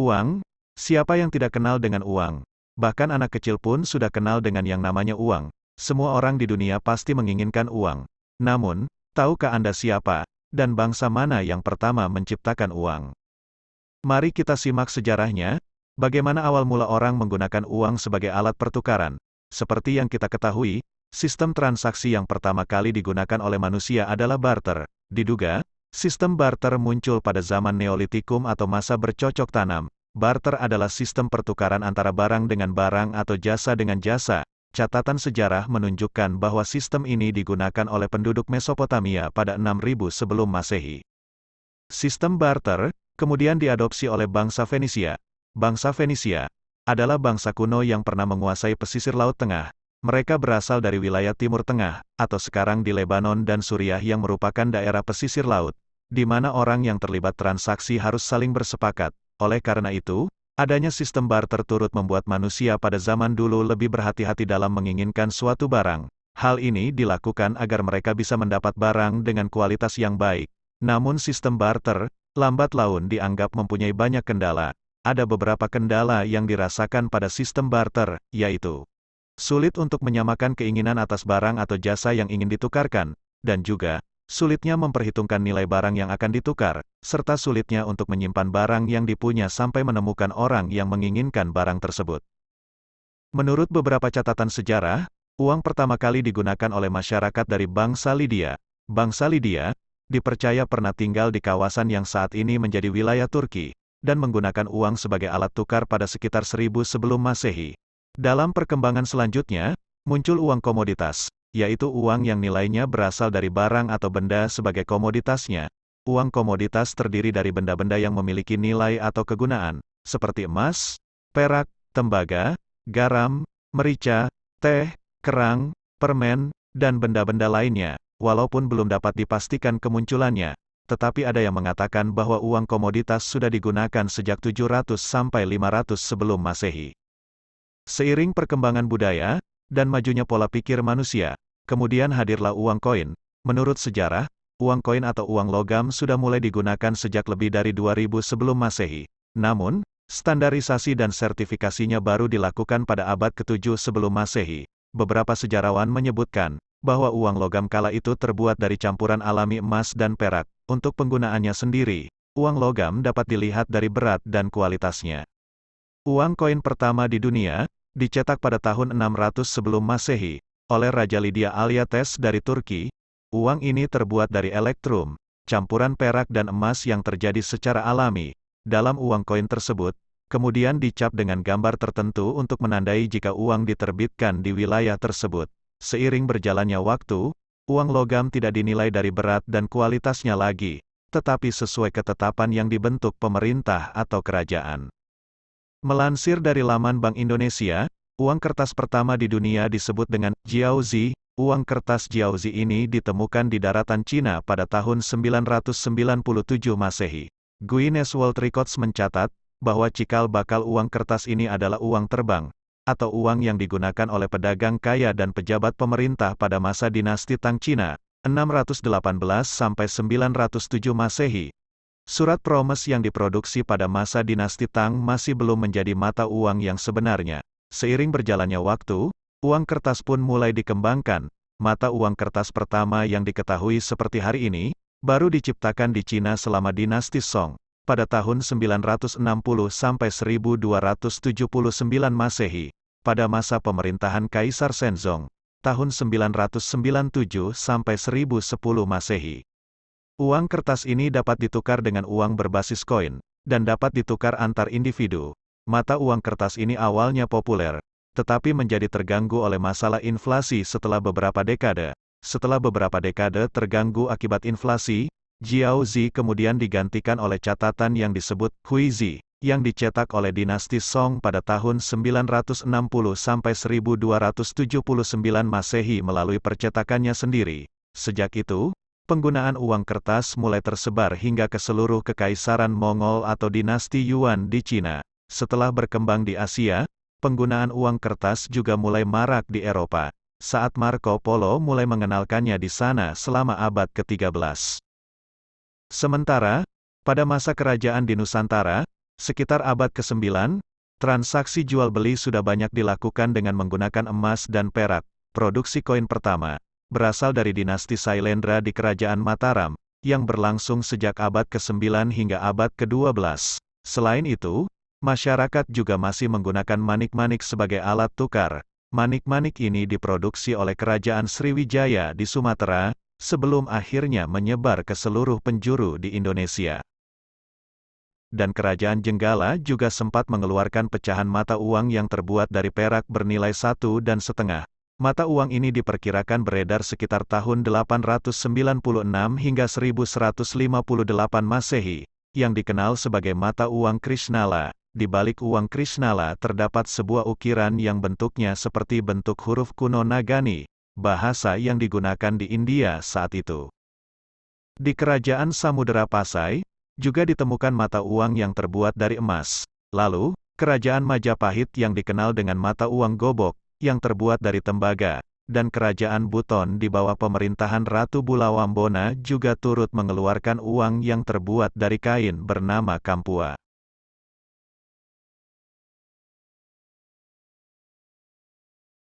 Uang? Siapa yang tidak kenal dengan uang? Bahkan anak kecil pun sudah kenal dengan yang namanya uang. Semua orang di dunia pasti menginginkan uang. Namun, tahukah Anda siapa dan bangsa mana yang pertama menciptakan uang? Mari kita simak sejarahnya, bagaimana awal mula orang menggunakan uang sebagai alat pertukaran. Seperti yang kita ketahui, sistem transaksi yang pertama kali digunakan oleh manusia adalah barter. Diduga, Sistem barter muncul pada zaman Neolitikum atau masa bercocok tanam. Barter adalah sistem pertukaran antara barang dengan barang atau jasa dengan jasa. Catatan sejarah menunjukkan bahwa sistem ini digunakan oleh penduduk Mesopotamia pada 6000 sebelum Masehi. Sistem barter kemudian diadopsi oleh bangsa Fenisia. Bangsa Fenisia adalah bangsa kuno yang pernah menguasai pesisir Laut Tengah. Mereka berasal dari wilayah Timur Tengah, atau sekarang di Lebanon dan Suriah yang merupakan daerah pesisir laut di mana orang yang terlibat transaksi harus saling bersepakat. Oleh karena itu, adanya sistem barter turut membuat manusia pada zaman dulu lebih berhati-hati dalam menginginkan suatu barang. Hal ini dilakukan agar mereka bisa mendapat barang dengan kualitas yang baik. Namun sistem barter, lambat laun dianggap mempunyai banyak kendala. Ada beberapa kendala yang dirasakan pada sistem barter, yaitu sulit untuk menyamakan keinginan atas barang atau jasa yang ingin ditukarkan, dan juga sulitnya memperhitungkan nilai barang yang akan ditukar, serta sulitnya untuk menyimpan barang yang dipunya sampai menemukan orang yang menginginkan barang tersebut. Menurut beberapa catatan sejarah, uang pertama kali digunakan oleh masyarakat dari bangsa Lydia. Bangsa Lydia, dipercaya pernah tinggal di kawasan yang saat ini menjadi wilayah Turki, dan menggunakan uang sebagai alat tukar pada sekitar 1000 sebelum Masehi. Dalam perkembangan selanjutnya, muncul uang komoditas, yaitu uang yang nilainya berasal dari barang atau benda sebagai komoditasnya. Uang komoditas terdiri dari benda-benda yang memiliki nilai atau kegunaan, seperti emas, perak, tembaga, garam, merica, teh, kerang, permen, dan benda-benda lainnya, walaupun belum dapat dipastikan kemunculannya. Tetapi ada yang mengatakan bahwa uang komoditas sudah digunakan sejak 700 sampai 500 sebelum Masehi. Seiring perkembangan budaya, dan majunya pola pikir manusia. Kemudian hadirlah uang koin. Menurut sejarah, uang koin atau uang logam sudah mulai digunakan sejak lebih dari 2000 sebelum Masehi. Namun, standarisasi dan sertifikasinya baru dilakukan pada abad ke-7 sebelum Masehi. Beberapa sejarawan menyebutkan bahwa uang logam kala itu terbuat dari campuran alami emas dan perak. Untuk penggunaannya sendiri, uang logam dapat dilihat dari berat dan kualitasnya. Uang koin pertama di dunia, dicetak pada tahun 600 sebelum Masehi, oleh Raja Lydia Aliates dari Turki. Uang ini terbuat dari elektrum, campuran perak dan emas yang terjadi secara alami. Dalam uang koin tersebut, kemudian dicap dengan gambar tertentu untuk menandai jika uang diterbitkan di wilayah tersebut. Seiring berjalannya waktu, uang logam tidak dinilai dari berat dan kualitasnya lagi, tetapi sesuai ketetapan yang dibentuk pemerintah atau kerajaan. Melansir dari laman Bank Indonesia, uang kertas pertama di dunia disebut dengan Jiaozi. Uang kertas Jiaozi ini ditemukan di daratan Cina pada tahun 997 Masehi. Guinness World Records mencatat bahwa cikal bakal uang kertas ini adalah uang terbang atau uang yang digunakan oleh pedagang kaya dan pejabat pemerintah pada masa dinasti Tang Cina, 618 sampai 907 Masehi. Surat promes yang diproduksi pada masa dinasti Tang masih belum menjadi mata uang yang sebenarnya. Seiring berjalannya waktu, uang kertas pun mulai dikembangkan. Mata uang kertas pertama yang diketahui seperti hari ini, baru diciptakan di Cina selama dinasti Song, pada tahun 960 sampai 1279 Masehi, pada masa pemerintahan Kaisar Shenzong, tahun 997 sampai 1010 Masehi. Uang kertas ini dapat ditukar dengan uang berbasis koin, dan dapat ditukar antar individu. Mata uang kertas ini awalnya populer, tetapi menjadi terganggu oleh masalah inflasi setelah beberapa dekade. Setelah beberapa dekade terganggu akibat inflasi, Jiaozi kemudian digantikan oleh catatan yang disebut Huizi, yang dicetak oleh dinasti Song pada tahun 960 sampai 1279 Masehi melalui percetakannya sendiri. Sejak itu, penggunaan uang kertas mulai tersebar hingga ke seluruh kekaisaran Mongol atau dinasti Yuan di Cina. Setelah berkembang di Asia, penggunaan uang kertas juga mulai marak di Eropa, saat Marco Polo mulai mengenalkannya di sana selama abad ke-13. Sementara, pada masa kerajaan di Nusantara, Sekitar abad ke-9, transaksi jual beli sudah banyak dilakukan dengan menggunakan emas dan perak. Produksi koin pertama berasal dari dinasti Sailendra di Kerajaan Mataram, yang berlangsung sejak abad ke-9 hingga abad ke-12. Selain itu, masyarakat juga masih menggunakan manik-manik sebagai alat tukar. Manik-manik ini diproduksi oleh Kerajaan Sriwijaya di Sumatera, sebelum akhirnya menyebar ke seluruh penjuru di Indonesia dan Kerajaan Jenggala juga sempat mengeluarkan pecahan mata uang yang terbuat dari perak bernilai satu dan setengah. Mata uang ini diperkirakan beredar sekitar tahun 896 hingga 1158 Masehi, yang dikenal sebagai mata uang Krishnala. Di balik uang Krishnala terdapat sebuah ukiran yang bentuknya seperti bentuk huruf kuno Nagani, bahasa yang digunakan di India saat itu. Di Kerajaan Samudera Pasai, juga ditemukan mata uang yang terbuat dari emas. Lalu, kerajaan Majapahit yang dikenal dengan mata uang gobok, yang terbuat dari tembaga, dan kerajaan Buton di bawah pemerintahan Ratu Bulawambona juga turut mengeluarkan uang yang terbuat dari kain bernama Kampua.